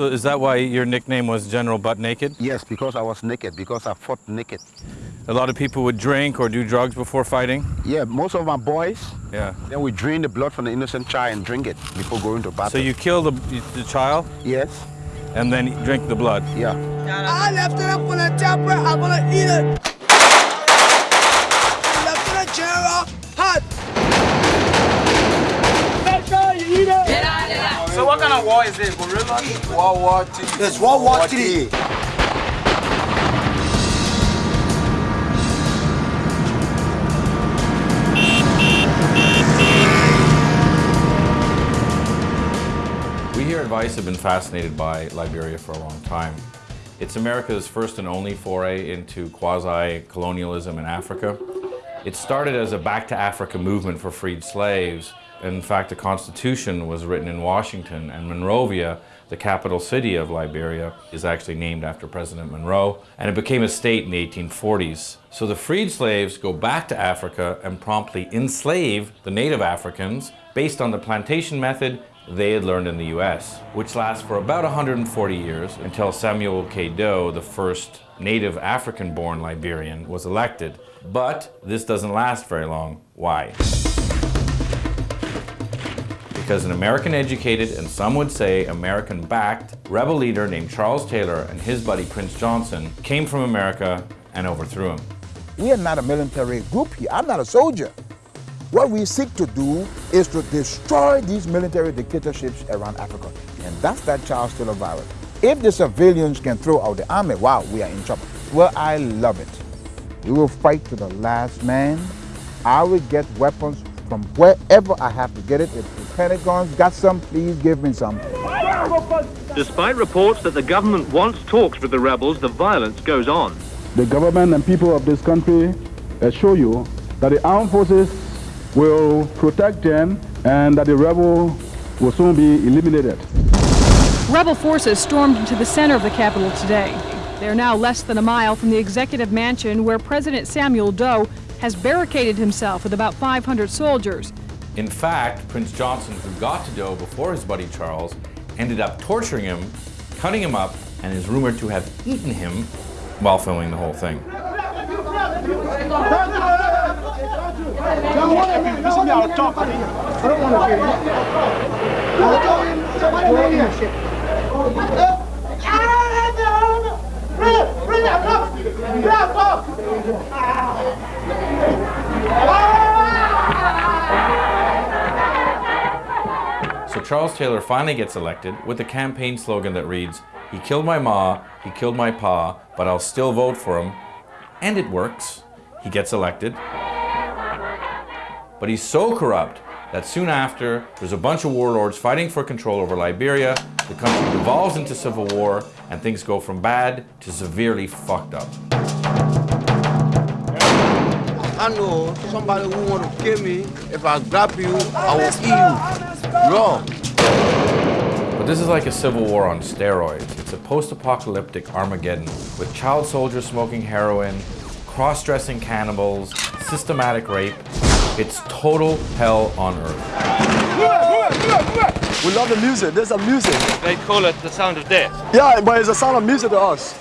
So is that why your nickname was General Butt Naked? Yes, because I was naked, because I fought naked. A lot of people would drink or do drugs before fighting? Yeah, most of my boys, Yeah. then we drain the blood from the innocent child and drink it before going to battle. So you kill the, the child Yes, and then drink the blood? yeah. I left it up on the chopper. I'm gonna eat it. War is it? Guerrilla? World War II. It's World War III. We here at Vice have been fascinated by Liberia for a long time. It's America's first and only foray into quasi-colonialism in Africa. It started as a back to Africa movement for freed slaves. In fact, the Constitution was written in Washington and Monrovia, the capital city of Liberia, is actually named after President Monroe, and it became a state in the 1840s. So the freed slaves go back to Africa and promptly enslave the native Africans based on the plantation method they had learned in the US, which lasts for about 140 years until Samuel K. Doe, the first native African-born Liberian, was elected. But this doesn't last very long. Why? Because an American-educated, and some would say American-backed, rebel leader named Charles Taylor and his buddy Prince Johnson came from America and overthrew him. We are not a military group here. I'm not a soldier. What we seek to do is to destroy these military dictatorships around Africa. And that's that Charles Taylor virus. If the civilians can throw out the army, wow, we are in trouble. Well, I love it. We will fight to the last man. I will get weapons from wherever I have to get it. If Pentagon's got some, please give me some. Despite reports that the government wants talks with the rebels, the violence goes on. the government and people of this country assure you that the armed forces will protect them and that the rebel will soon be eliminated. Rebel forces stormed into the center of the capital today. They are now less than a mile from the executive mansion where President Samuel Doe has barricaded himself with about 500 soldiers. In fact, Prince Johnson, who got to Doe before his buddy Charles, ended up torturing him, cutting him up, and is rumored to have eaten him while filming the whole thing. So Charles Taylor finally gets elected with a campaign slogan that reads, he killed my ma, he killed my pa, but I'll still vote for him. And it works. He gets elected. But he's so corrupt that soon after, there's a bunch of warlords fighting for control over Liberia, the country devolves into civil war, and things go from bad to severely fucked up. I know somebody who want to kill me. If I grab you, I will kill you. Wrong. But this is like a civil war on steroids. It's a post-apocalyptic Armageddon with child soldiers smoking heroin, cross-dressing cannibals, systematic rape. It's total hell on earth. We love the music. There's a music. They call it the sound of death. Yeah, but it's a sound of music to us.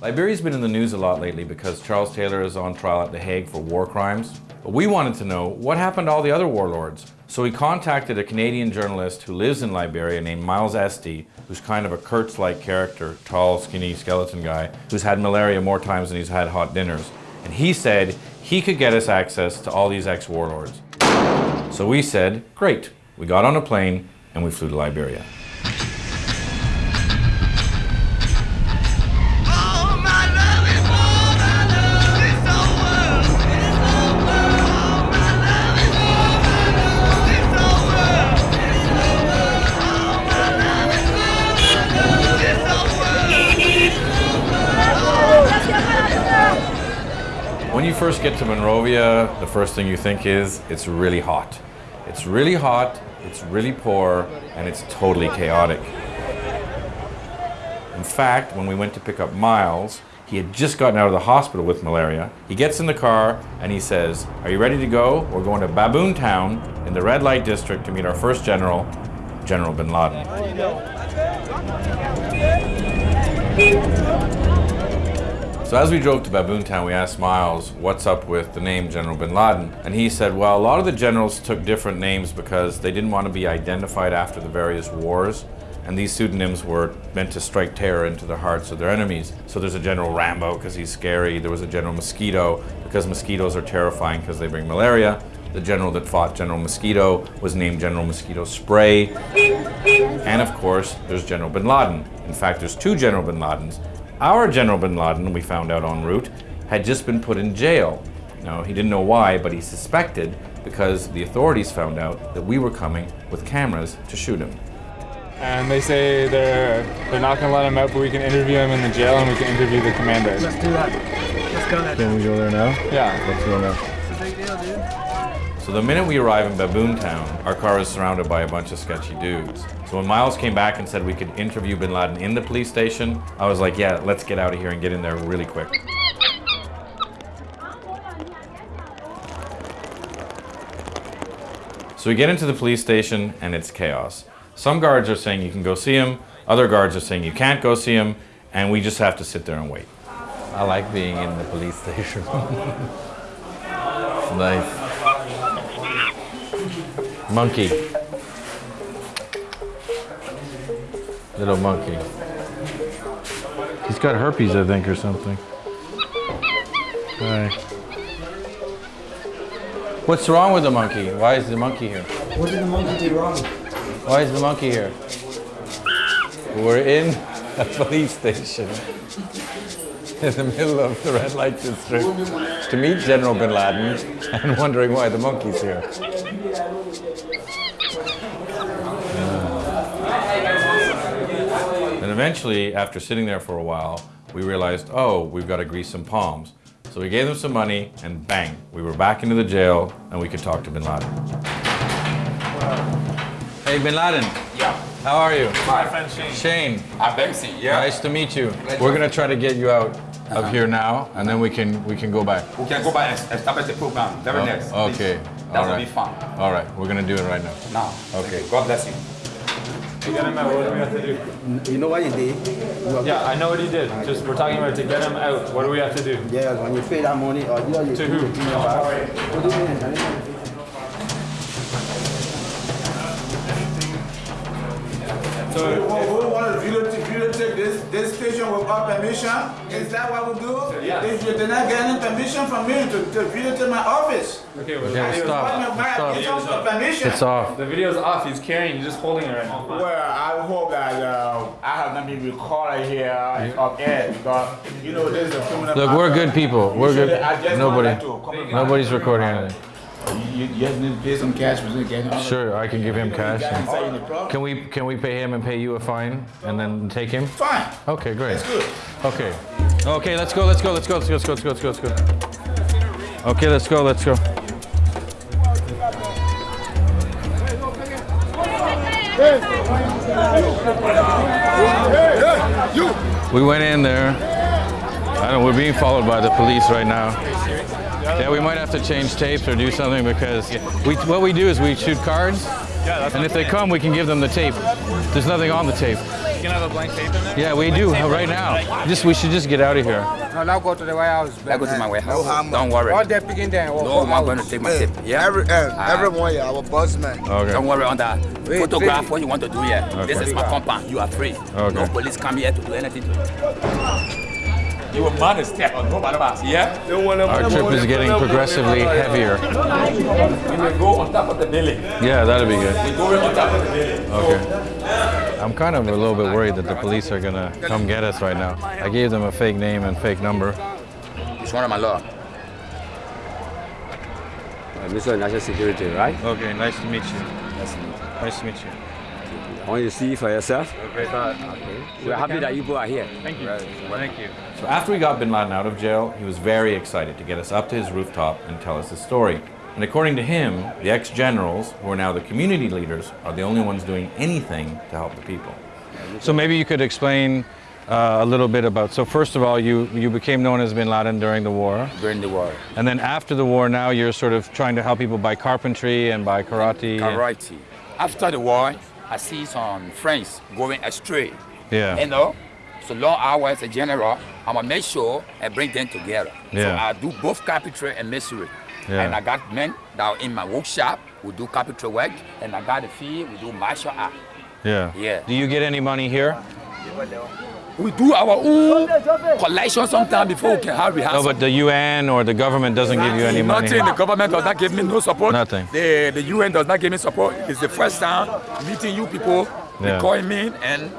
Liberia's been in the news a lot lately because Charles Taylor is on trial at The Hague for war crimes. But we wanted to know what happened to all the other warlords. So we contacted a Canadian journalist who lives in Liberia named Miles Estey, who's kind of a Kurtz-like character, tall, skinny skeleton guy, who's had malaria more times than he's had hot dinners. And he said he could get us access to all these ex-warlords. So we said, great. We got on a plane and we flew to Liberia. Monrovia, the first thing you think is it's really hot. It's really hot, it's really poor, and it's totally chaotic. In fact, when we went to pick up Miles, he had just gotten out of the hospital with malaria. He gets in the car and he says, are you ready to go? We're going to Baboon Town in the red light district to meet our first general. General bin Laden. So as we drove to Baboon Town, we asked Miles what's up with the name General bin Laden. And he said, well, a lot of the generals took different names because they didn't want to be identified after the various wars. And these pseudonyms were meant to strike terror into the hearts of their enemies. So there's a General Rambo because he's scary. There was a General Mosquito because mosquitoes are terrifying because they bring malaria. The general that fought General Mosquito was named General Mosquito Spray. And of course, there's General bin Laden. In fact, there's two General bin Ladens. Our General bin Laden, we found out en route, had just been put in jail. Now, he didn't know why, but he suspected because the authorities found out that we were coming with cameras to shoot him. And they say they're they're not gonna let him out, but we can interview him in the jail and we can interview the commander. Let's do that. Let's go there. Can we go there now? Yeah. Let's go now. So the minute we arrive in Baboon Town, our car is surrounded by a bunch of sketchy dudes. So when Miles came back and said we could interview Bin Laden in the police station, I was like, yeah, let's get out of here and get in there really quick. So we get into the police station and it's chaos. Some guards are saying you can go see him, other guards are saying you can't go see him, and we just have to sit there and wait. I like being in the police station. nice. Monkey. Little monkey. He's got herpes, I think, or something. Hi. What's wrong with the monkey? Why is the monkey here? What did the monkey do wrong? Why is the monkey here? We're in a police station in the middle of the red light district to meet General bin Laden and wondering why the monkey's here. Eventually, after sitting there for a while, we realized, oh, we've got to grease some palms. So we gave them some money, and bang, we were back into the jail, and we could talk to Bin Laden. Hey, Bin Laden. Yeah. How are you? My friend Shane. Shane. I'm Dempsey, yeah. Nice to meet you. We're gonna try to get you out of Uh-huh. here now, and then we can we can go back. We can go back and establish the program very Oh, next. Okay. That All will right. be fun. All right. We're gonna do it right now. Now. Okay. God bless you. To get him out, what do we have to do? You know what you did? Yeah, I know what he did. Just we're talking about to get him out. What do we have to do? Yeah, when you pay that money, or you know, you To do who? the thing about- What do you mean? So we want to videotape, videotape this, this station without permission? Is that what we do? yes. If you did not get any permission from me to, to videotape my office? Okay, Okay, I stop. require Stop. it's also permission. It's off. The video's off. He's carrying. You're just holding it right now. Well, I hope that uh, I have not been recorded here up air because you know this is a criminal. Look, we're good people. We're good. Nobody. want that to come in my- Nobody's recording anything. You, you just need to pay some cash for Sure, I can give him cash. Inside in the and- Can we can we pay him and pay you a fine and then take him? Fine. Okay, great. That's good. Okay. Okay, let's go. Let's go. Let's go. Let's go. Let's go. Let's go. Let's go. Let's go. Okay, let's go. Let's go. We went in there. I don't. We're being followed by the police right now. Yeah, we might have to change tapes or do something because we. What we do is we shoot cards, and if they come, we can give them the tape. There's nothing on the tape. You can have a blank tape in there. Yeah, we do right now. Just we should just get out of here. No, now go to the warehouse. Let's go to my warehouse. harm. Don't worry. All that picking there. No, I'm going to take my tip. Yeah. Every, uh, Ah. everyone, yeah, our boss man. Okay. Don't worry on that. Wait, Photograph wait. what you want to do here. This is my compound. You are free. Okay. No police come here to do anything to you. You a man is step on nobody else. Yeah. Our trip is getting progressively heavier. We will go on top of the building. Yeah, that'll be good. We go on top of the building. Okay. I'm kind of a little bit worried that the police are gonna come get us right now. I gave them a fake name and fake number. It's one of my law. Uh, Mr. National Security, right? Okay, nice to meet you. nice to meet you. Nice to meet you. I want you to see for yourself. Okay. We're happy that you both are here. Thank you. Thank you. So after we got Bin Laden out of jail, he was very excited to get us up to his rooftop and tell us his story. And according to him, the ex-generals, who are now the community leaders, are the only ones doing anything to help the people. So maybe you could explain uh, a little bit about. So first of all, you you became known as Bin Laden during the war, During the war. and then after the war, now you're sort of trying to help people by carpentry and by karate. Karate. After the war, I see some friends going astray. Yeah. You know, so long I was a general, I'm gonna make sure I bring them together. So I do both carpentry and masonry. Yeah. And I got men that are in my workshop who do carpentry work, and I got a field we do martial art. Yeah. Yeah. Do you get any money here? We do our own collection sometimes before we can have No, rehearsal. but the UN or the government doesn't give you any money. Nothing. The government does not give me no support. Nothing. The, the UN does not give me support. It's the first time meeting you people, they Yeah. calling me and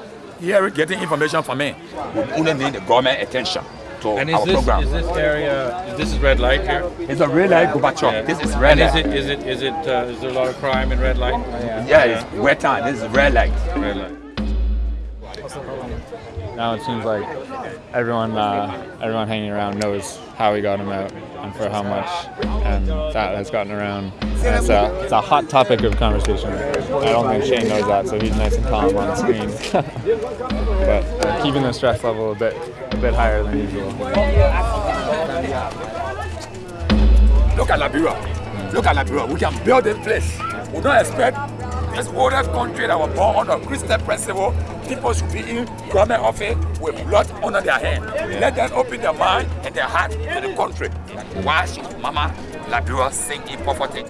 hearing, getting information from me. We only need the government attention to And is this, program. is this area, this is red light here? It's a red light Gorbachev. This is red and light. Is it, is it, is it, uh, is there a lot of crime in red light? Yeah, it's wet time. This is red light. Red light. Now it seems like everyone, uh, everyone hanging around knows how we got him out and for how much, and that has gotten around. And it's a, it's a hot topic of conversation. I don't think Shane knows that, so he's nice and calm on screen. but uh, keeping the stress level a bit, a bit higher than usual. Look at Liberia. Look at Liberia. We can build a place. We don't expect this oldest country that was born under Christian principle. People should be in government office with blood under their hand. Let them open their mind and their heart to the country. Why should Mama Liberia sing in poverty?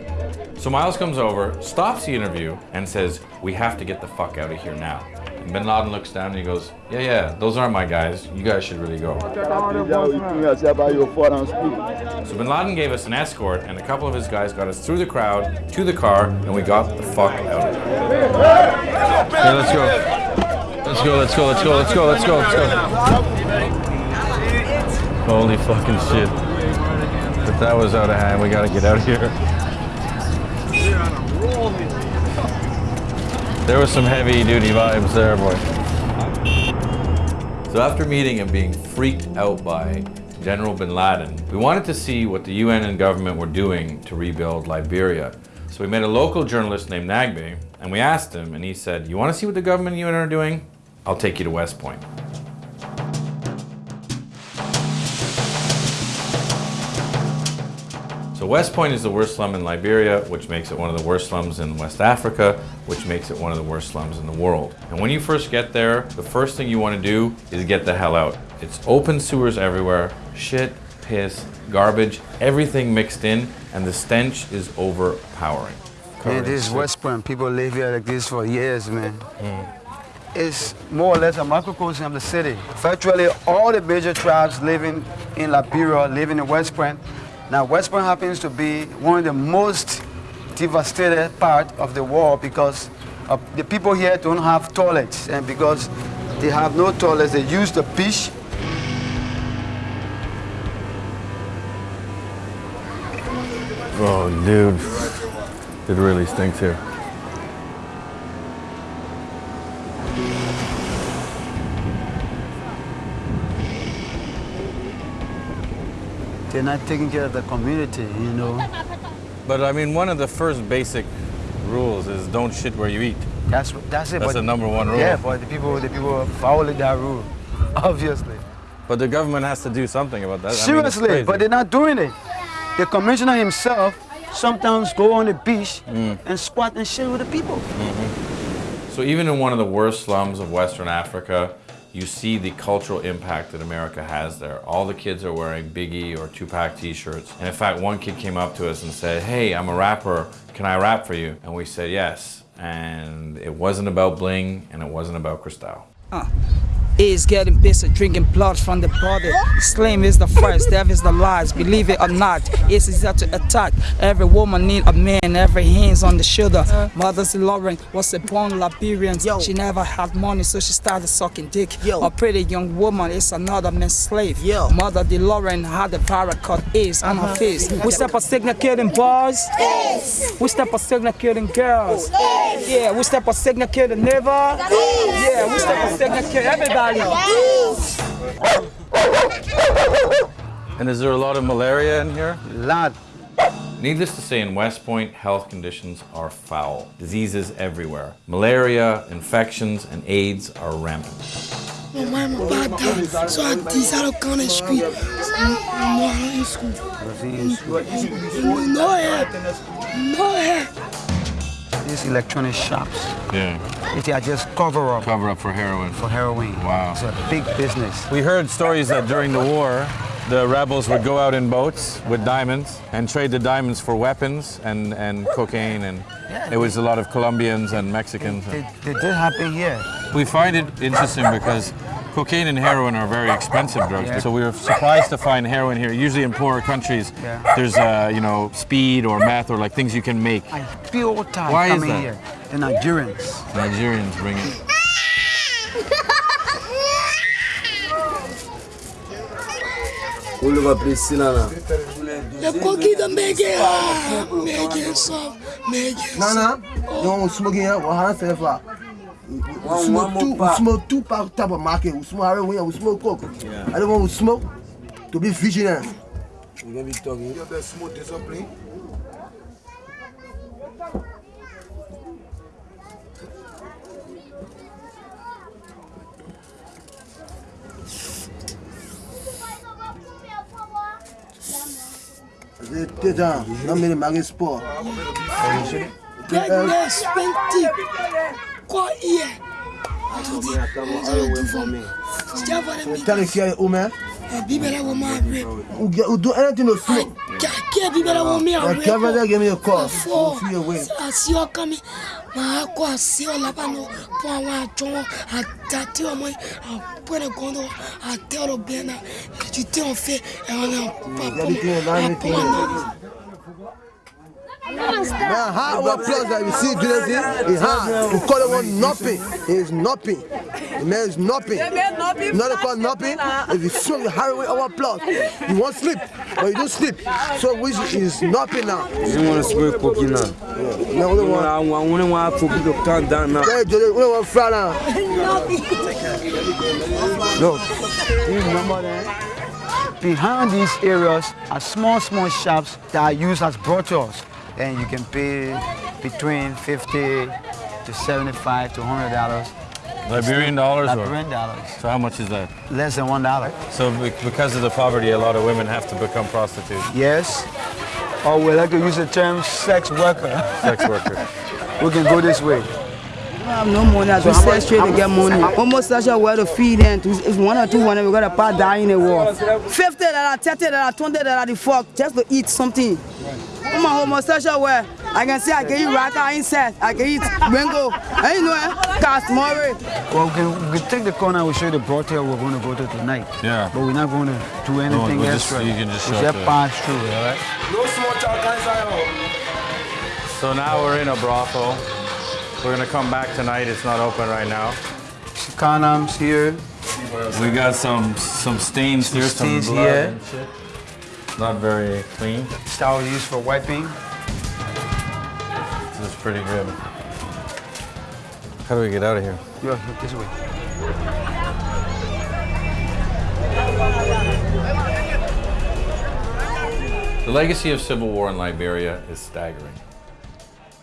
So Miles comes over, stops the interview, and says, We have to get the fuck out of here now. Bin Laden looks down and he goes, Yeah, yeah, those aren't my guys. You guys should really go. So Bin Laden gave us an escort, and a couple of his guys got us through the crowd to the car, and we got the fuck out of there. Yeah, let's go. Let's go, let's go, let's go, let's go, let's go, let's go. Holy fucking shit. But that was out of hand. We gotta get out of here. There was some heavy duty vibes there, boy. So after meeting and being freaked out by General Bin Laden, we wanted to see what the UN and government were doing to rebuild Liberia. So we met a local journalist named Nagbe, and we asked him, and he said, you want to see what the government and UN are doing? I'll take you to West Point. So West Point is the worst slum in Liberia, which makes it one of the worst slums in West Africa, which makes it one of the worst slums in the world. And when you first get there, the first thing you want to do is get the hell out. It's open sewers everywhere, shit, piss, garbage, everything mixed in, and the stench is overpowering. Yeah, this is West Point. People live here like this for years, man. Hmm. It's more or less a microcosm of the city. Virtually all the major tribes living in Liberia living in West Point. Now, West Point happens to be one of the most devastated part of the world because uh, the people here don't have toilets, and because they have no toilets, they use the beach Oh, dude. It really stinks here. They're not taking care of the community, you know. But I mean, one of the first basic rules is don't shit where you eat. That's that's it. That's the number one rule. Yeah, but the people the people following that rule, obviously. But the government has to do something about that. I mean, Seriously, but they're not doing it. The commissioner himself sometimes go on the beach Mm. and squat and shit with the people. So even in one of the worst slums of Western Africa, you see the cultural impact that America has there. All the kids are wearing Biggie or Tupac t-shirts. And in fact, one kid came up to us and said, hey, I'm a rapper, can I rap for you? And we said yes. And it wasn't about bling and it wasn't about Cristal. Is getting busy drinking blood from the body. Slim is the first, death is the last. Believe it or not, it's easy to attack. Every woman need a man, every hands on the shoulder. Mother's Lauren was a born Liberian. She never had money, so she started sucking dick. A pretty young woman is another man's slave. Mother DeLorean had a paracord ace on her face. We step a signal killing boys. We step a signal killing girls. Yeah, we step a signal killing neighbor. Yeah, we step a signal kill everybody. And is there a lot of malaria in here? Lot. Needless to say, in West Point, health conditions are foul. Diseases everywhere. Malaria, infections, and AIDS are rampant. Mon mère m'a pas dit, soit 10 ans quand je suis moi en school. No hair, no hair. These electronic shops. Yeah. If they are just cover up Cover up for heroin. for heroin. Wow. It's a big business. We heard stories that during the war, the rebels would go out in boats with diamonds and trade the diamonds for weapons and, and cocaine. And it was a lot of Colombians and Mexicans. It, it did happen here. We find it interesting because cocaine and heroin are very expensive drugs. Yeah. So we were surprised to find heroin here. Usually in poorer countries, Yeah. there's uh, you know speed or meth or like things you can make. I Pure time Why is coming that? here. The Nigerians. Nigerians bring it. All over place, Sinana. The cookie the make it hard, make it soft, make it Nana, you want to smoke here? What has to for? We smoke two, we smoke two pack type of market. We smoke heroin, we smoke coke. I don't want to smoke to be vigilant. We're gonna be talking. You have smoke discipline. C'est ça, non mais le mari sport. Get less expensive. Quoi hier? To the, what do you do for me? Still for the Tell the guy, oh man, Eh, Bibela will my rape. who get- who do anything to smoke. Kake Bibela will me a The rape. governor give me a call. Before, See your way. I see you coming. Ma ko asi o laba no po àwọn àjọ wọn àtàtì ọmọ yìí àpẹẹrẹ kan tó àtẹ ọ̀rọ̀ bẹ́ẹ̀ náà ètò tí wọ́n fẹ́ ẹ̀rọ náà pàpọ̀ àpọ̀ náà. Man, how our applause that we see Julius is hard. We call it one nothing. It's nothing. The man is nothing. Not a call nothing. If you smoke the heroin, our applause. You won't sleep, but you don't sleep. So which is nothing now. You want to smoke cookie now? No, we don't want. I want want cookie to calm down now. Hey, Julius, we don't want fry now. Look, do you remember that? Behind these areas are small, small shops that are used as brothels. And you can pay between 50 to 75 to 100 dollars. Liberian dollars or? Liberian dollars. So how much is that? Less than one dollar. So because of the poverty, a lot of women have to become prostitutes. Yes. Or we like to use the term sex worker. Sex worker. we can go this way. We have no money as we So how sell much- straight how to get money. Almost such a way to feed them. If one or two want we got a part die in the war. Fifty dollar, thirty dollar, twenty dollar the fuck just to eat something. I'm a homosexual way. I can say I can eat raka insect, I can eat mango. I know eh? Cast more. Well, we can, we can take the corner we'll show you the brothel we're going to go to tonight. Yeah. But we're not going to do anything we'll just- you can just we show just it to- pass through, all right? No small child inside. So now we're in a brothel. We're gonna come back tonight. It's not open right now. Condoms here. We got some some stains here, some blood here. Not very clean. Towel used for wiping. This is pretty good. How do we get out of here? Yeah, this way. The legacy of civil war in Liberia is staggering.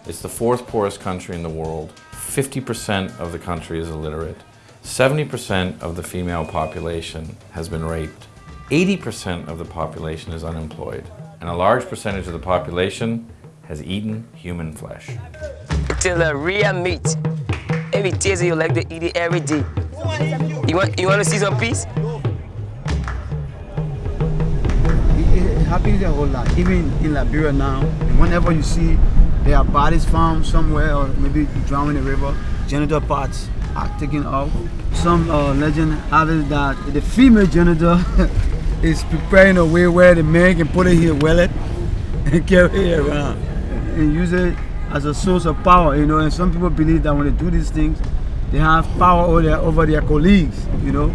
It's the fourth poorest country in the world. 50% of the country is illiterate. 70% of the female population has been raped. 80% of the population is unemployed. And a large percentage of the population has eaten human flesh. Till the meat. Every tasty you like to eat it every day. You want you want to see some peace? It, it happens a whole lot. Even in Liberia now, whenever you see there are bodies found somewhere or maybe drowned in the river, genital parts are taken off. Some uh, legend have it that the female genital is preparing a way where the man can put it in his wallet and carry it around and use it as a source of power, you know. And some people believe that when they do these things, they have power over their, over their colleagues, you know.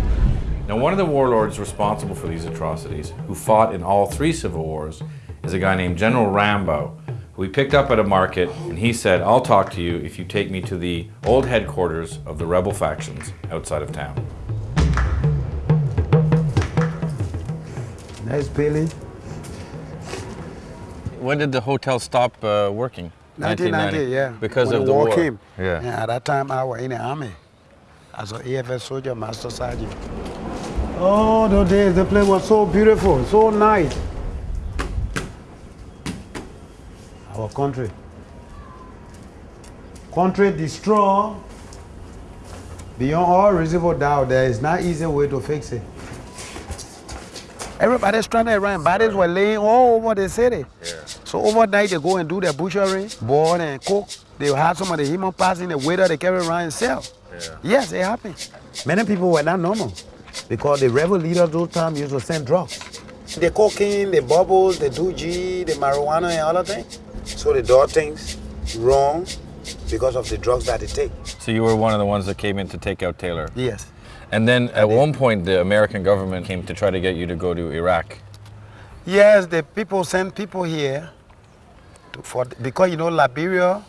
Now, one of the warlords responsible for these atrocities, who fought in all three civil wars, is a guy named General Rambo, who we picked up at a market, and he said, I'll talk to you if you take me to the old headquarters of the rebel factions outside of town. Nice building. When did the hotel stop uh, working? 1990, yeah. Because when of the war war. came. Yeah. And at that time, I was in the army as an AFS soldier, master sergeant. Oh, those days, the place was so beautiful, so nice. Our country. country destroyed, beyond all reasonable doubt, there is no easy way to fix it. Everybody's trying to run. Bodies were laying all over the city. So overnight they go and do their butchery, boil and cook. They have some of the human parts in the waiter they carry around and sell. Yes, it happened. Many people were not normal because the rebel leaders those times used to send drugs. The cocaine, the bubbles, the doogie, the marijuana and all of that. So the dog things wrong because of the drugs that they take. So you were one of the ones that came in to take out Taylor? Yes. And then at one point, the American government came to try to get you to go to Iraq. Yes, the people send people here to, for because you know Liberia.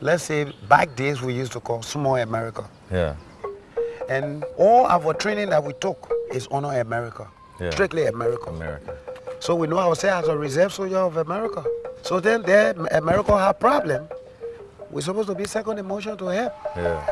Let's say back days we used to call small America, Yeah. and all our training that we took is on America, Yeah. strictly America. America. So we know ourselves as a reserve soldier of America. So then there, America have problem. We're supposed to be second emotion to help. Yeah.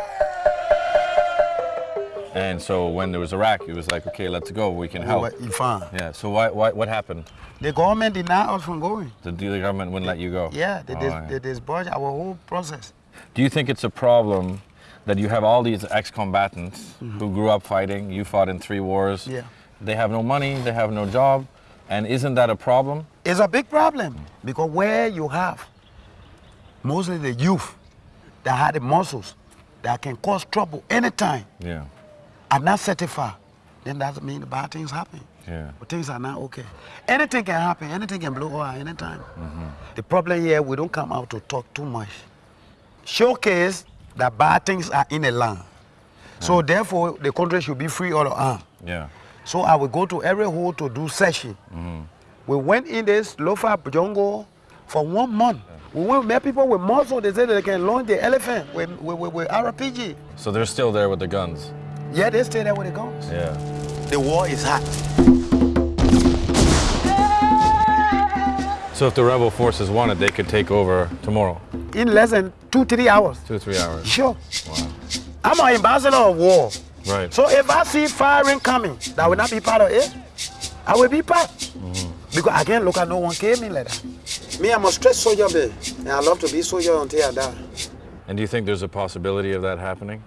And so when there was Iraq, it was like, okay, let's go. We can help. Yeah. So why, why, what happened? The government denied us from going. The, the government wouldn't let you go. Yeah, they, Oh, dis- yeah. they disbarred our whole process. Do you think it's a problem that you have all these ex-combatants mm-hmm. who grew up fighting? You fought in three wars. Yeah. They have no money. They have no job. And isn't that a problem? It's a big problem because where you have mostly the youth that had the muscles that can cause trouble anytime Yeah. Are not certified, then that means bad things happen. Yeah. But things are not okay. Anything can happen, anything can blow over anytime. Mm-hmm. The problem here, we don't come out to talk too much. Showcase that bad things are in the land. So therefore, the country should be free all around. Yeah. So I will go to every hole to do session. Mm-hmm. We went in this lofa jungle for one month. We went met people with muscle. They said they can launch the elephant with, with, with, with RPG. So they're still there with the guns. Yeah, they stay there with the guns. Yeah. The war is hot. So if the rebel forces wanted, they could take over tomorrow. In less than two, three hours. Two, three hours. Sure. Wow. I'm an ambassador of war. Right. So if I see firing coming, that will not be part of it. I will be part. Mm-hmm. Because I can't look at no one came in like that. Me, I'm a straight soldier, man. And I love to be soldier until I die. And do you think there's a possibility of that happening?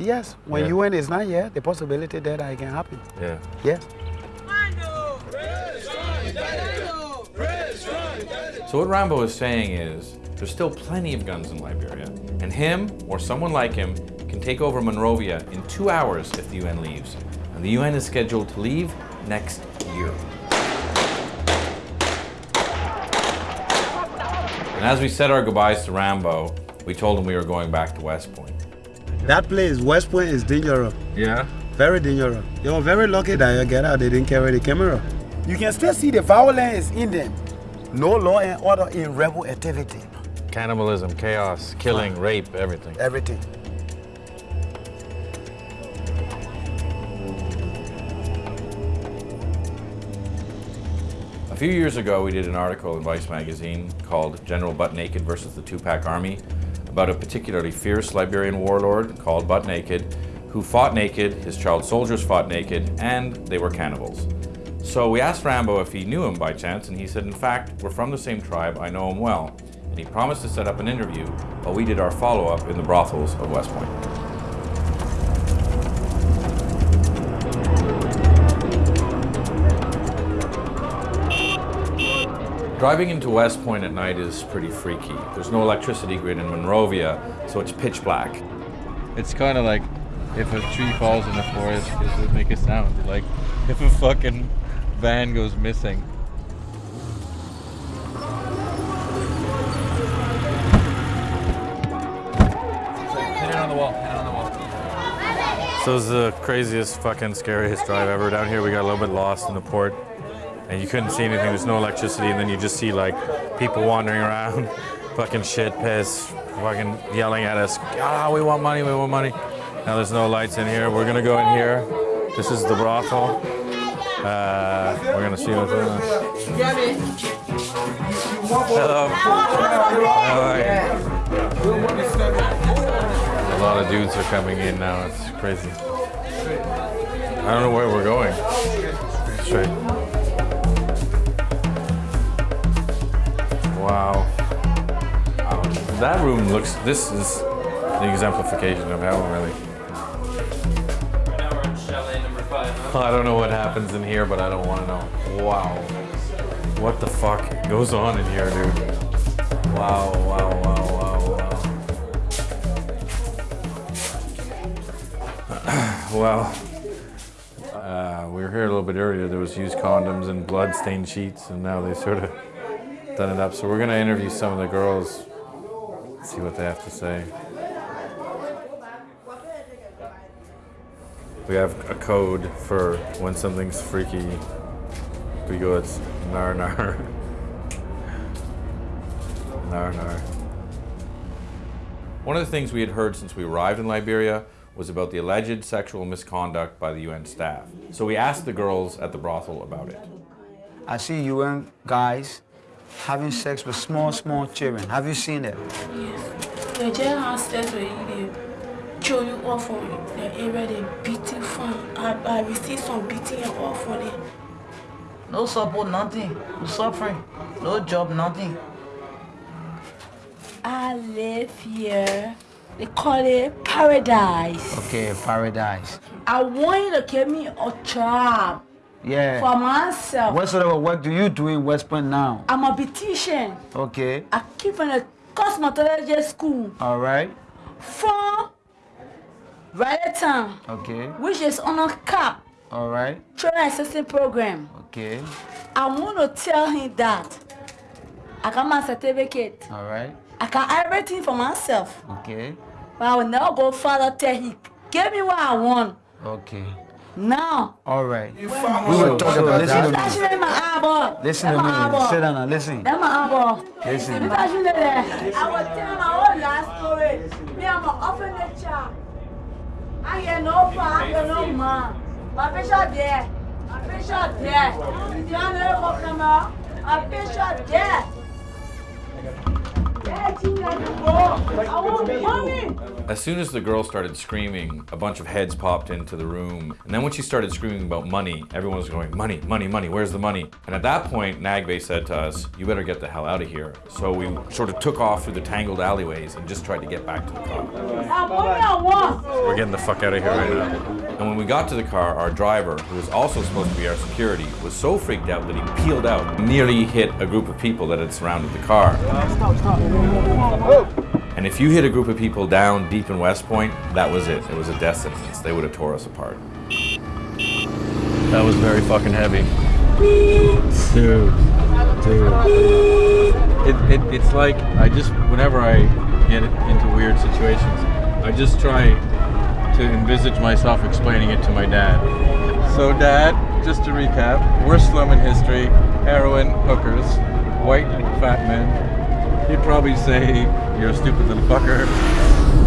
Yes, when Yeah. UN is not here, the possibility that it can happen. Yeah. Yes. So what Rambo is saying is, there's still plenty of guns in Liberia, and him or someone like him can take over Monrovia in two hours if the UN leaves. And the UN is scheduled to leave next year. And as we said our goodbyes to Rambo, we told him we were going back to West Point. That place, West Point, is dangerous. Yeah? Very dangerous. They were very lucky that you get out, they didn't carry the camera. You can still see the violence in them. No law and order in rebel activity. Cannibalism, chaos, killing, rape, everything. Everything. A few years ago, we did an article in Vice magazine called General Butt Naked versus the Tupac Army about a particularly fierce Liberian warlord called Butt Naked who fought naked, his child soldiers fought naked, and they were cannibals. So we asked Rambo if he knew him by chance, and he said, in fact, we're from the same tribe, I know him well. And he promised to set up an interview while we did our follow-up in the brothels of West Point. Driving into West Point at night is pretty freaky. There's no electricity grid in Monrovia, so it's pitch black. It's kind of like if a tree falls in the forest, does it make a sound? Like if a fucking van goes missing. Hit it on the wall. Hit on the wall. So it's the craziest, fucking scariest drive ever. Down here, we got a little bit lost in the port, and you couldn't see anything. There's no electricity, and then you just see like people wandering around, fucking shit, piss, fucking yelling at us. Ah, we want money, we want money. Now there's no lights in here. We're gonna go in here. This is the brothel. Uh, we're gonna see what's in there. Hello. How? A lot of dudes are coming in now. It's crazy. I don't know where we're going. Straight. That room looks, this is the exemplification of hell, really. I don't know what happens in here, but I don't want to know. Wow. What the fuck goes on in here, dude? Wow, wow, wow, wow, wow. well, uh, we were here a little bit earlier. There was used condoms and blood-stained sheets, and now they sort of done it up. So we're going to interview some of the girls, see what they have to say. We have a code for when something's freaky. We go, it's nar nar. nar nar. One of the things we had heard since we arrived in Liberia was about the alleged sexual misconduct by the UN staff. So we asked the girls at the brothel about it. I see UN guys having sex with small, small children. Have you seen it? Yes. They just have sex with you. They throw you off from the area. They beating from. I, I received some beating and all for them. No support, nothing. No suffering. No job, nothing. I live here. They call it paradise. Okay, paradise. I want you to give me a job Yeah. for myself. What sort of work do you do in West Point now? I'm a beautician. Okay. I keep in a cosmetology school All right. from Town, Okay. which is on a cap All right. training assistant program. Okay. I want to tell him that I got my certificate. All right. I got everything for myself. Okay. But I will never go further till he give me what I want. Okay. Now. All right. We So- will talk about Listen to that. me. Touch me my eyeball. Listen to me. Sit down and listen. That's my eyeball. Listen. If you touch me there, I will tell my whole life story. Me, I'm an orphanage child. I get no pa, I get no man. My picture there. My picture there. You don't know what come out? My picture there. As soon as the girl started screaming, a bunch of heads popped into the room. And then when she started screaming about money, everyone was going, money, money, money, where's the money? And at that point, Nagbe said to us, you better get the hell out of here. So we sort of took off through the tangled alleyways and just tried to get back to the car. I want I want. We're getting the fuck out of here right now. And when we got to the car, our driver, who was also supposed to be our security, was so freaked out that he peeled out, nearly hit a group of people that had surrounded the car. Stop, stop. And if you hit a group of people down deep in West Point, that was it. It was a death sentence. They would have tore us apart. That was very fucking heavy. Dude. Dude. It, it, it's like, I just, whenever I get into weird situations, I just try to envisage myself explaining it to my dad. So, Dad, just to recap, worst slum in history, heroin, hookers, white, fat men. He'd probably say, You're a stupid little fucker.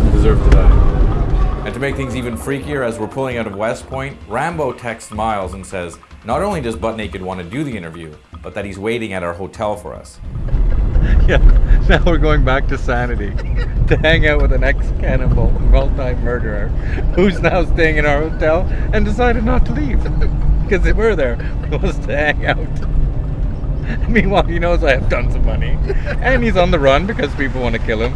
You deserve to die. And to make things even freakier, as we're pulling out of West Point, Rambo texts Miles and says, not only does Butt Naked want to do the interview, but that he's waiting at our hotel for us. Yeah, now we're going back to sanity to hang out with an ex-cannibal, multi-murderer, who's now staying in our hotel and decided not to leave because if we're there, he wants to hang out. Meanwhile, he knows I have tons of money, and he's on the run because people want to kill him.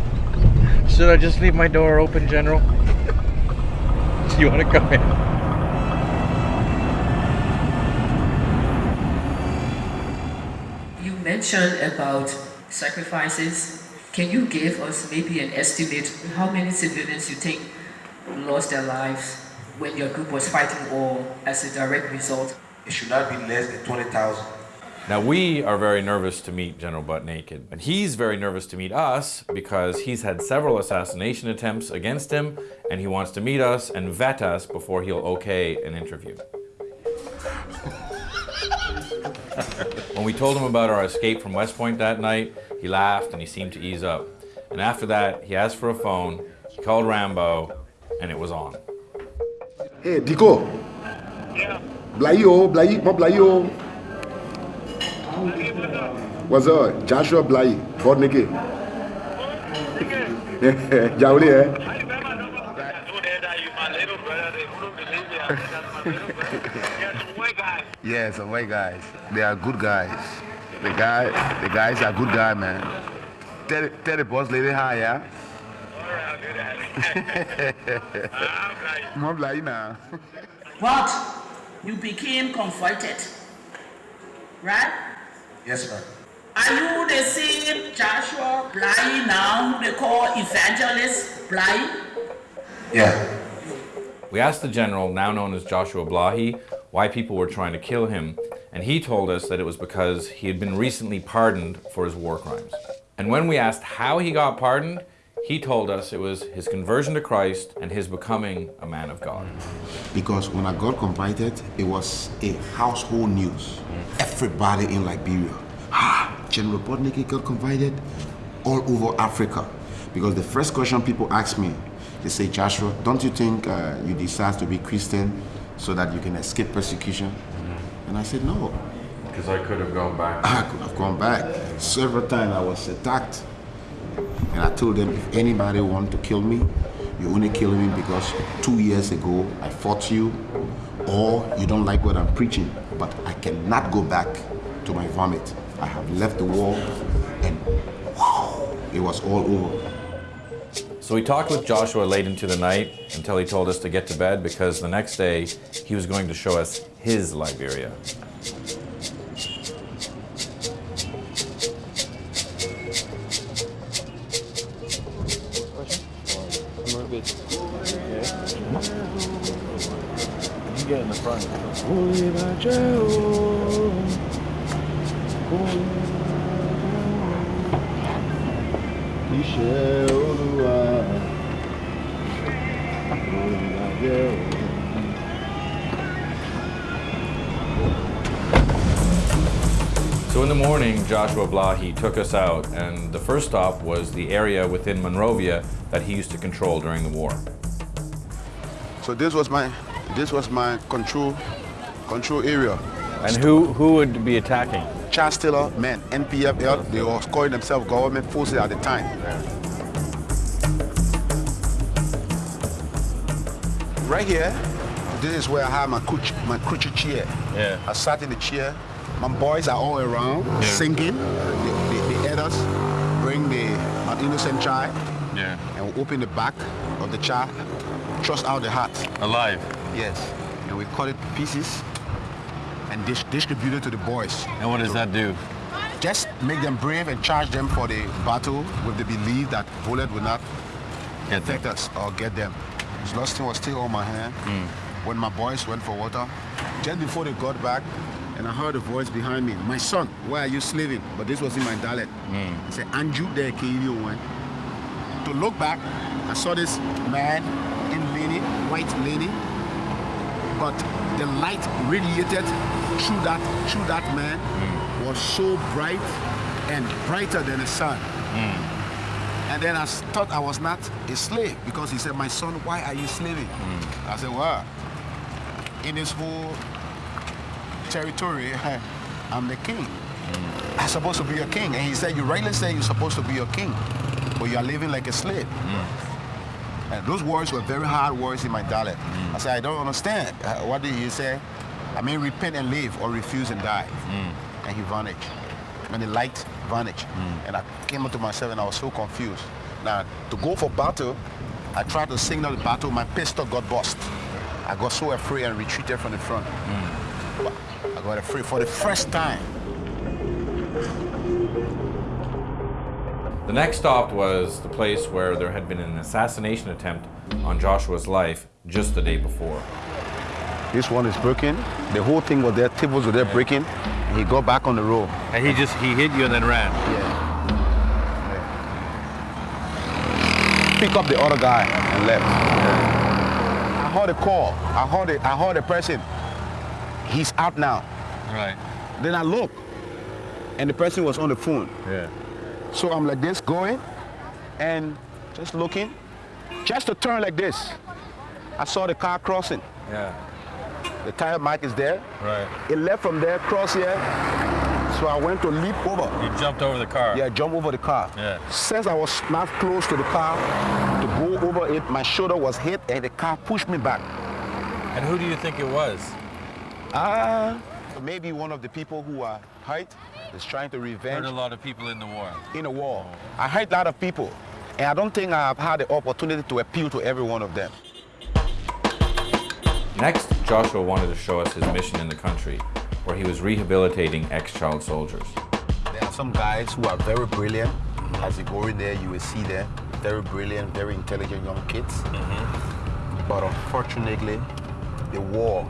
Should I just leave my door open, General? Do you want to come in? You mentioned about sacrifices. Can you give us maybe an estimate how many civilians you think lost their lives when your group was fighting war as a direct result? It should not be less than 20,000. Now we are very nervous to meet General Butt Naked, and he's very nervous to meet us because he's had several assassination attempts against him, and he wants to meet us and vet us before he'll okay an interview. when we told him about our escape from West Point that night, he laughed and he seemed to ease up. And after that, he asked for a phone, he called Rambo, and it was on. Hey, Dico. Yeah. Blayo, Blayi, mo Blayo. What's up? Joshua Blay, Fort Nicky. Jauli, eh? Yeah, some white guys. They are good guys. The guy, the guys are good guy, man. tell, the- tell the boss lady hi, yeah? Mom, like, nah. But you became converted, right? Yes, ma'am. Are you the same Joshua Bly now who they call evangelist Bly? Yeah. We asked the general, now known as Joshua Blahyi, why people were trying to kill him, and he told us that it was because he had been recently pardoned for his war crimes. And when we asked how he got pardoned, he told us it was his conversion to Christ and his becoming a man of God. Because when I got convicted, it was a household news. Everybody in Liberia, ah, General Butt Naked got convicted all over Africa. Because the first question people ask me, they say, Joshua, don't you think uh, you decide to be Christian so that you can escape persecution? And I said, no. Because I could have gone back. I could have gone back. Several times I was attacked. And I told them, if anybody want to kill me, you only kill me because two years ago I fought you or you don't like what I'm preaching. But I cannot go back to my vomit. I have left the war and it was all over. So we talked with Joshua late into the night until he told us to get to bed because the next day he was going to show us his Liberia. Get in the front. Iṣẹ́ Olúwa, olùdájẹ́ òun. So in the morning, Joshua Blahyi took us out, and the first stop was the area within Monrovia that he used to control during the war. So this was my this was my control control area. And who, who would be attacking? Charles Taylor men, NPFL, they were calling themselves government forces at the time. Right here, this is where I have my crutch, my crutchy chair. Yeah. I sat in the chair. My boys are all around Yeah. singing. The, the, the elders bring the an innocent child Yeah. and we open the back of the child, thrust out the heart. Alive? Yes. And we cut it to pieces and dis- distribute it to the boys. And what does that do? Just make them brave and charge them for the battle with the belief that bullet will not affect us or get them. Thing was still on my hand. Hmm. When my boys went for water, just before they got back, and I heard a voice behind me, my son, why are you slaving? But this was in my dialect. Hmm. He said, Anju there, KU one. To look back, I saw this man in linen, white linen, but the light radiated through that through that man mm. was so bright and brighter than the sun. Mm. And then I thought I was not a slave because he said, My son, why are you slaving? Mm. I said, Well, in this whole territory, I'm the king. I'm supposed to be a king. And he said, You rightly say you're supposed to be a king, but you are living like a slave. And those words were very hard words in my dialect. Mm. I said, I don't understand. Uh, what did he say? I mean, repent and live or refuse and die. Mm. And he vanished. And the light vanished. Mm. And I came up to myself and I was so confused. Now, to go for battle, I tried to signal the battle, my pistol got bust. I got so afraid and retreated from the front. But I got afraid for the first time. The next stop was the place where there had been an assassination attempt on Joshua's life just the day before. This one is broken. The whole thing was there, tables were there breaking. He got back on the road. And he just, he hit you and then ran? Yeah. Pick up the other guy and left. I heard a call. I heard it. I heard a person. He's out now. Right. Then I look, and the person was on the phone. Yeah. So I'm like this going, and just looking, just to turn like this. I saw the car crossing. Yeah. The tire mark is there. Right. It left from there, cross here. So I went to leap over. You jumped over the car? Yeah, jump over the car. Yeah. Since I was not close to the car, to go over it, my shoulder was hit and the car pushed me back. And who do you think it was? Ah, maybe one of the people who are hurt is trying to revenge. Hurt a lot of people in the war. In the war. I hurt a lot of people. And I don't think I've had the opportunity to appeal to every one of them. Next, Joshua wanted to show us his mission in the country, where he was rehabilitating ex-child soldiers. There are some guys who are very brilliant. As you go in there, you will see them. Very brilliant, very intelligent young kids. Mm-hmm. But unfortunately, the war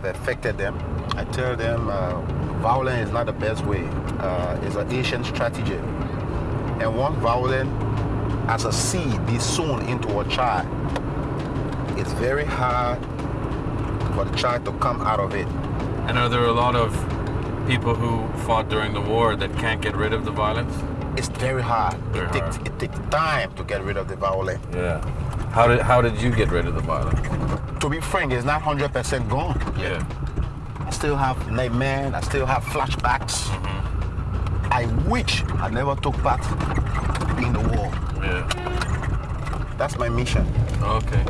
have affected them. I tell them uh, violence is not the best way. Uh, it's an ancient strategy. And once violence as a seed be sown into a child, it's very hard for the child to come out of it. And are there a lot of people who fought during the war that can't get rid of the violence? It's very hard. Very it, takes, it takes time to get rid of the violence. Yeah. How did how did you get rid of the violence? To be frank, it's not 100% gone. Yeah. I still have nightmares. I still have flashbacks. Mm-hmm. I wish I never took part in the war. Yeah. That's my mission. Okay.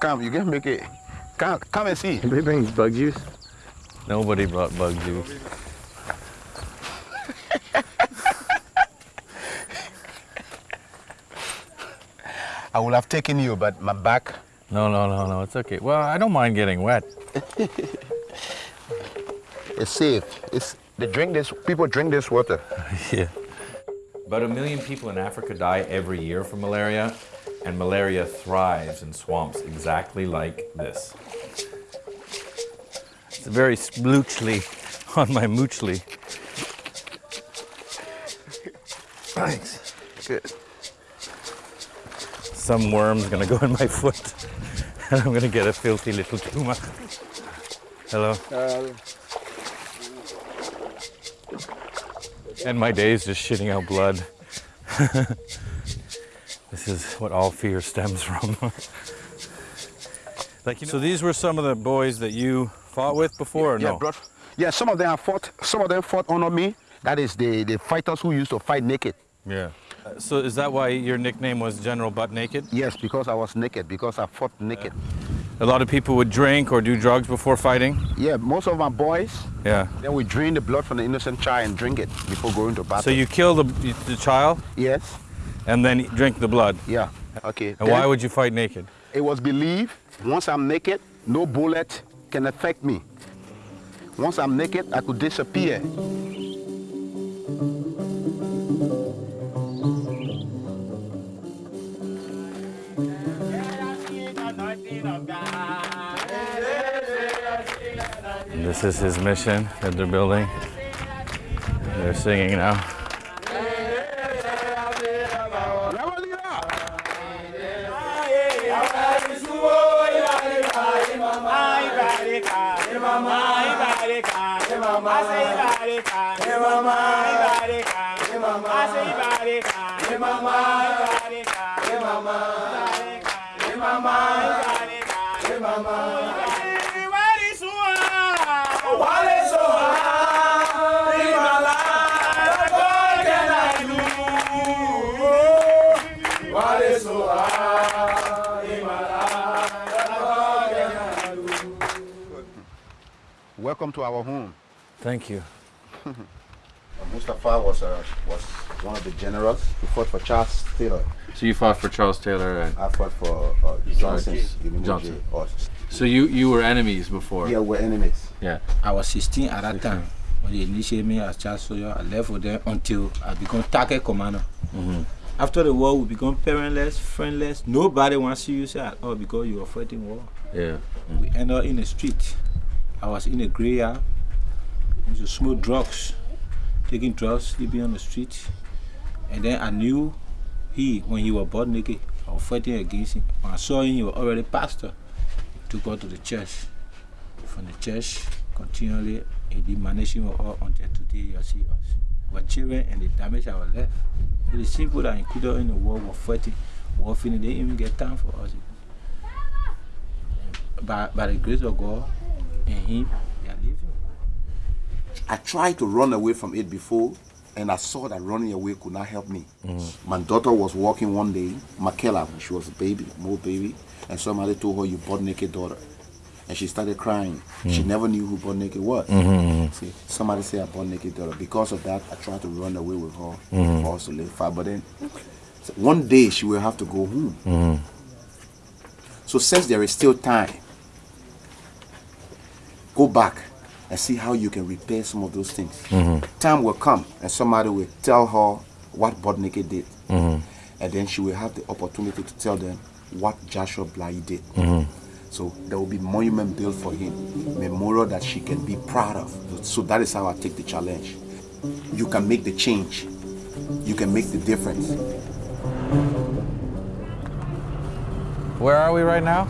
Come, you can make it. Come, come and see. Anybody bring bug juice? Nobody brought bug juice. I would have taken you, but my back. No, no, no, no. It's okay. Well, I don't mind getting wet. It's safe. It's they drink this. People drink this water. yeah. About a million people in Africa die every year from malaria, and malaria thrives in swamps exactly like this. It's very sploochly on my moochly. Thanks. Good. Some worm's gonna go in my foot, and I'm gonna get a filthy little tumor. Hello. Uh, And my day's just shitting out blood. this is what all fear stems from. like, you know, so these were some of the boys that you fought with before, or yeah, bro. Yeah, some of them have fought. Some of them fought under me. That is the the fighters who used to fight naked. Yeah. So is that why your nickname was General Butt Naked? Yes, because I was naked. Because I fought naked. A lot of people would drink or do drugs before fighting. Yeah, most of my boys. Yeah. Then we drain the blood from the innocent child and drink it before going to battle. So you kill the, the child? Yes. And then drink the blood? Yeah. Okay. And why would you fight naked? It was believed once I'm naked, no bullet can affect me. Once I'm naked, I could disappear. And this is his mission that they're building. They're singing now. Welcome to our home. Thank you. Mustafa was, uh, was one of the generals who fought for Charles Taylor. So you fought for Charles Taylor and I fought for uh, Johnson's. Johnson. So you you were enemies before? yeah, we're enemies. Yeah. I was 16 at that time when they initiated me as child soldier. I left with them until I became target commander. After the war, we become parentless, friendless. Nobody wants to use you at all because you are fighting war. Yeah. We end up in the street. I was in a graveyard. I used to smoke drugs, taking drugs, sleeping on the street. And then I knew he, when he was born naked, I was fighting against him. When I saw him, he was already pastor. Took us to the church. From the church, continually, he did managing us until today you see us. We were children and they damaged our life. So the people that included in the war were fighting, war finished, they didn't even get time for us. By, by the grace of God and him, they are living. I tried to run away from it before, and I saw that running away could not help me. My daughter was walking one day, Makela, when she was a baby, more baby, and somebody told her, you butt naked daughter. and she started crying. She Mm. never knew who Butt Naked was. Mhm. See, somebody said I Butt Naked daughter. Because of that, I tried to run away with her Mhm. for us to live far. But then, so one day she will have to go home. Mhm. So since there is still time, go back and see how you can repair some of those things. Mhm. Time will come and somebody will tell her what Butt Naked did. Mhm. And then she will have the opportunity to tell them what Joshua Bly did. Mhm. So there will be monument built for him, memorial that she can be proud of. So that is how I take the challenge. You can make the change. You can make the difference. Where are we right now?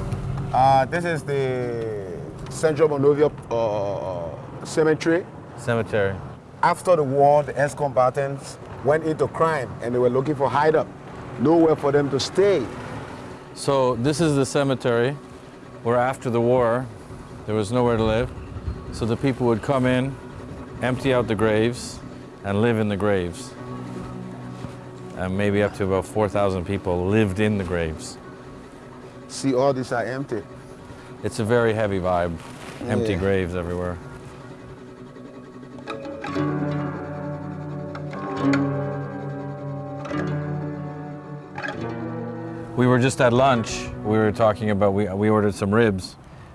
Uh, this is the Central Monrovia uh, Cemetery. Cemetery. After the war, the ex-combatants went into crime and they were looking for hideout. Nowhere for them to stay. So this is the cemetery where after the war there was nowhere to live. So the people would come in, empty out the graves, and live in the graves. And maybe up to about 4,000 people lived in the graves. See, all these are empty. It's a very heavy vibe. Empty Yeah. graves everywhere. We were just at lunch. We were talking about, we, we ordered some ribs.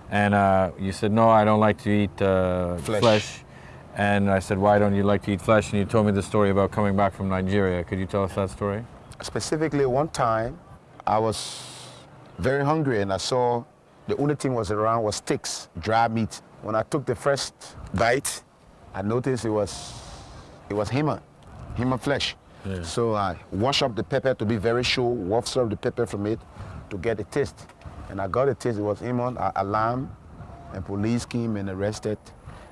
And uh, you said, no, I don't like to eat uh, Flesh. flesh. And I said, why don't you like to eat flesh? And you told me the story about coming back from Nigeria. Could you tell us that story? Specifically, one time, I was very hungry and I saw the only thing was around was sticks, dry meat. When I took the first bite, I noticed it was it was human, human flesh. Yeah. So I wash up the pepper to be very sure, waft up the pepper from it to get the taste. And I got the taste, it was human, a, a lamb, and police came and arrested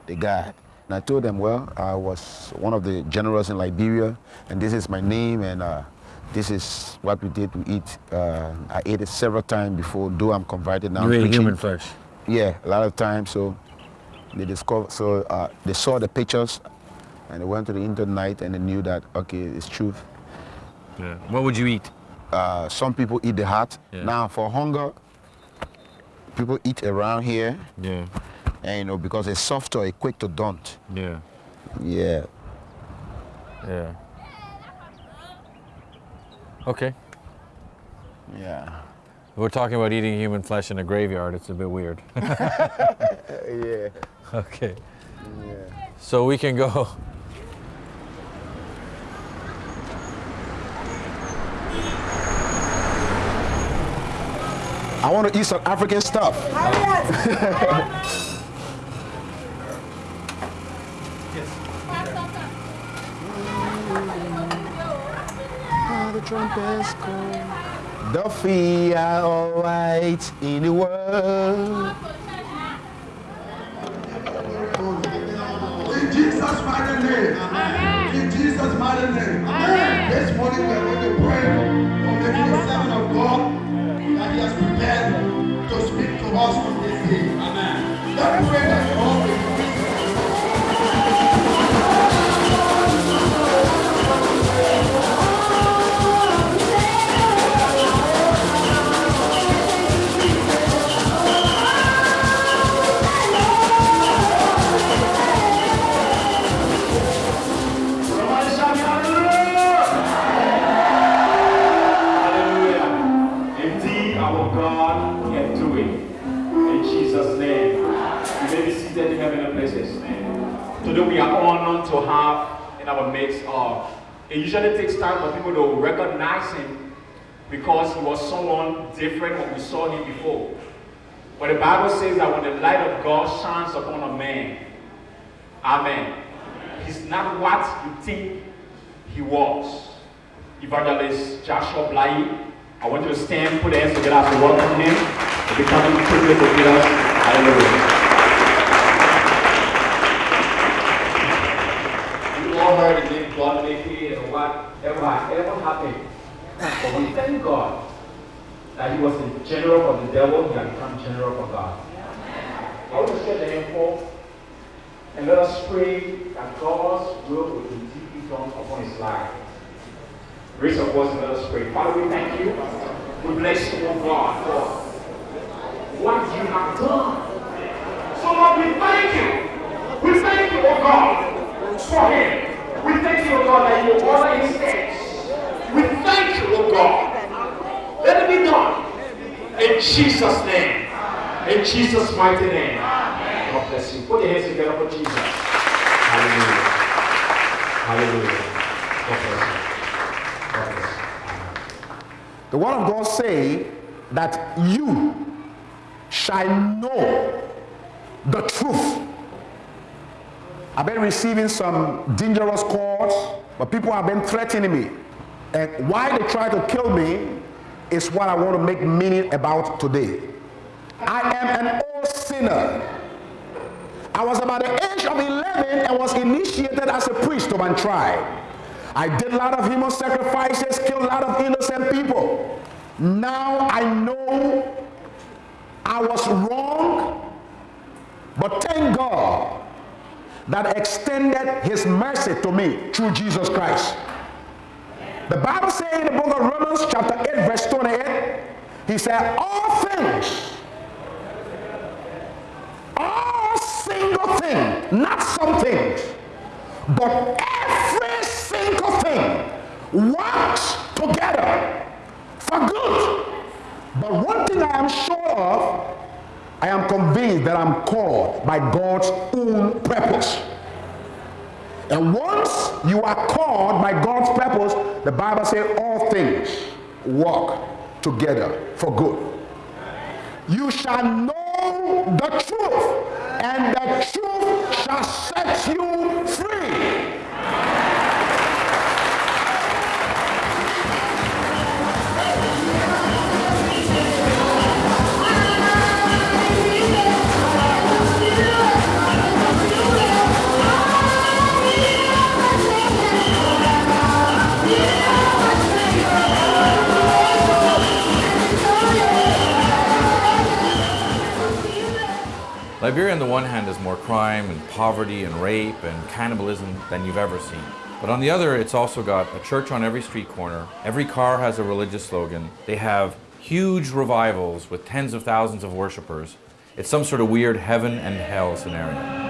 the guy. And I told them, well, I was one of the generals in Liberia, and this is my name, and uh, this is what we did to eat. Uh, I ate it several times before, though I'm converted now. You ate human flesh? Yeah, a lot of times. So they discovered, so uh, they saw the pictures, and they went to the internet and they knew that okay, it's truth. Yeah. What would you eat? Uh, some people eat the heart. Yeah. Now for hunger, people eat around here. Yeah. And you know because it's softer, it's quick to daunt. Yeah. Yeah. Yeah. Okay. Yeah. We're talking about eating human flesh in a graveyard. It's a bit weird. yeah. Okay. Yeah. So we can go. I want to eat some African stuff. Oh, trumpets call. The feet are all right in the world. In Jesus' mighty name. In Jesus' mighty name. This morning we are going to pray someone different when we saw him before. But the Bible says that when the light of God shines upon a man, Amen. He's not what you think he was. Evangelist Joshua Blahyi, I want you to stand, put hands together as we welcome him. If you come in quickly to meet us, hallelujah. You all heard the name God make it and whatever ever happened. But we thank God that he was a general for the devil, he had become general for God. I want to share the forth. And let us pray that God's will will be deeply done upon his life. Raise your voice and let us pray. Father, we thank you. We bless you, oh God, for what you have done So Lord, we thank you. We thank you, oh God, for him. We thank you, oh God, that you order his steps. We thank you, oh God. Let it be done. In Jesus' name. In Jesus' mighty name. God bless you. Put your hands together for Jesus. Hallelujah. Hallelujah. God bless you. God bless you. The word of God say that you shall know the truth. I've been receiving some dangerous calls, but people have been threatening me. And why they try to kill me is what I want to make meaning about today. I am an old sinner. I was about the age of 11 and was initiated as a priest to my tribe. I did a lot of human sacrifices, killed a lot of innocent people. Now I know I was wrong, but thank God that extended his mercy to me through Jesus Christ. The Bible says in the book of Romans chapter 8 verse 28, he said, all things, all single thing, not some things, but every single thing works together for good. But one thing I am sure of, I am convinced that I'm called by God's own purpose. And once you are called by God's purpose, the Bible says all things work together for good. You shall know the truth, Liberia, on the one hand, has more crime and poverty and rape and cannibalism than you've ever seen. But on the other, it's also got a church on every street corner. Every car has a religious slogan. They have huge revivals with tens of thousands of worshippers. It's some sort of weird heaven and hell scenario.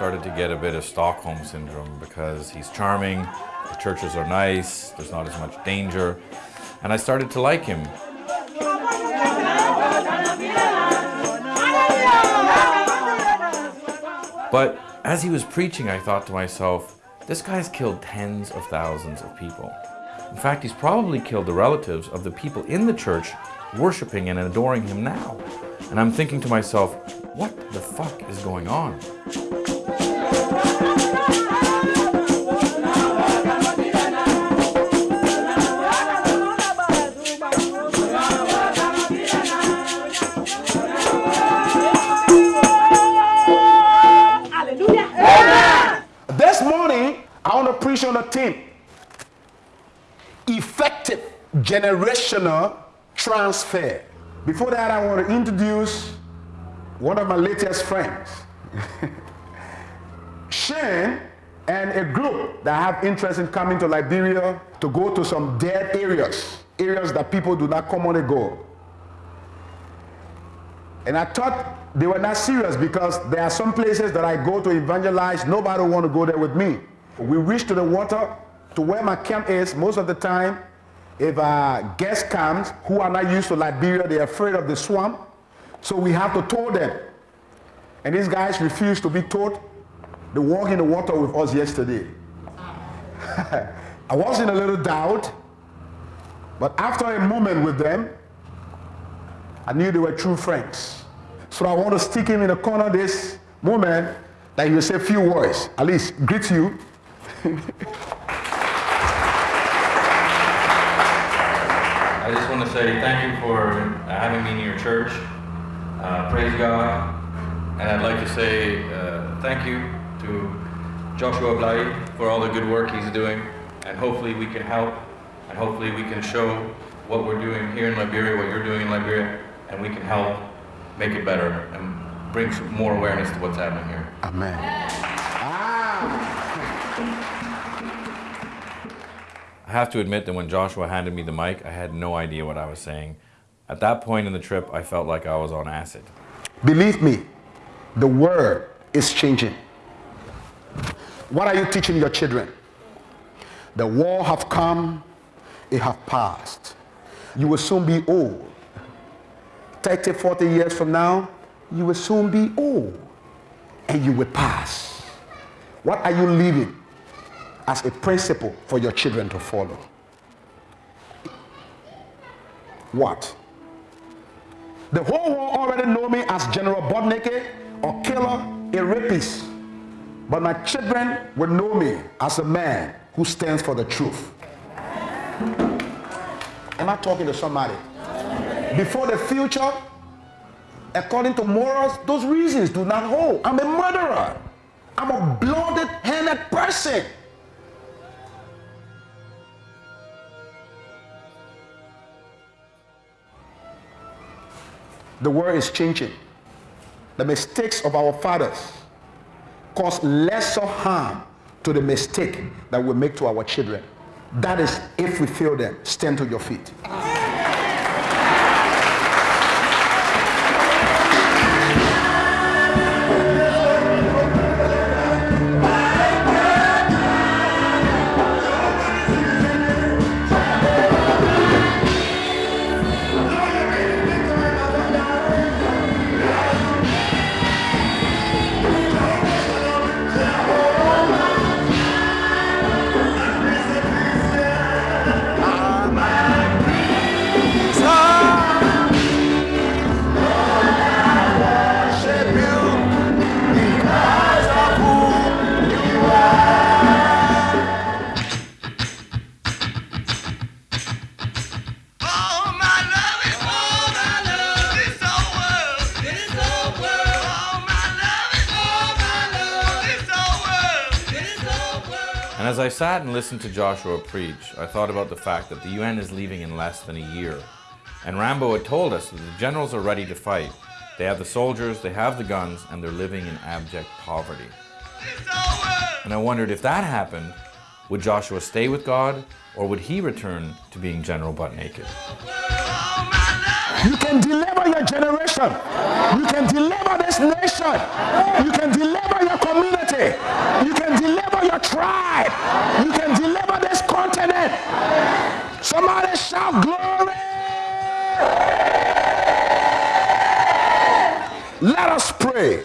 Started to get a bit of Stockholm syndrome because he's charming, the churches are nice, there's not as much danger, and I started to like him. But as he was preaching, I thought to myself, this guy's killed tens of thousands of people. In fact, he's probably killed the relatives of the people in the church worshiping and adoring him now. And I'm thinking to myself, what the fuck is going on? 19. Effective generational transfer. Before that, I want to introduce one of my latest friends. Shane and a group that have interest in coming to Liberia to go to some dead areas, areas that people do not commonly go. And I thought they were not serious because there are some places that I go to evangelize, nobody want to go there with me. We reach to the water, to where my camp is, most of the time, if a guest comes who are not used to Liberia, they're afraid of the swamp, so we have to tow them. And these guys refuse to be towed. They walked in the water with us yesterday. I was in a little doubt, but after a moment with them, I knew they were true friends. So I want to stick him in the corner this moment that he will say a few words, at least greet you. I just want to say thank you for having me in your church. Uh, praise God. And I'd like to say uh, thank you to Joshua Blay for all the good work he's doing, and hopefully we can help, and hopefully we can show what we're doing here in Liberia, what you're doing in Liberia, and we can help make it better and bring some more awareness to what's happening here. Amen. I have to admit that when Joshua handed me the mic, I had no idea what I was saying. At that point in the trip, I felt like I was on acid. Believe me, the world is changing. What are you teaching your children? The war have come, it have passed. You will soon be old. 30, 40 years from now, you will soon be old and you will pass. What are you leaving as a principle for your children to follow? What? The whole world already know me as General Butt Naked or killer, a rapist. But my children will know me as a man who stands for the truth. Am I talking to somebody? Before the future, according to morals, those reasons do not hold. I'm a murderer. I'm a blooded-handed person. The world is changing. The mistakes of our fathers cause lesser harm to the mistake that we make to our children. That is, if we fail them, stand to your feet. And listened to Joshua preach, I thought about the fact that the UN is leaving in less than a year. And Rambo had told us that the generals are ready to fight. They have the soldiers, they have the guns, and they're living in abject poverty. And I wondered if that happened, would Joshua stay with God, or would he return to being General Butt Naked? You can deliver your generation. You can deliver this nation. You can deliver your community. You deliver your tribe. You can deliver this continent. Somebody shout glory. Let us pray.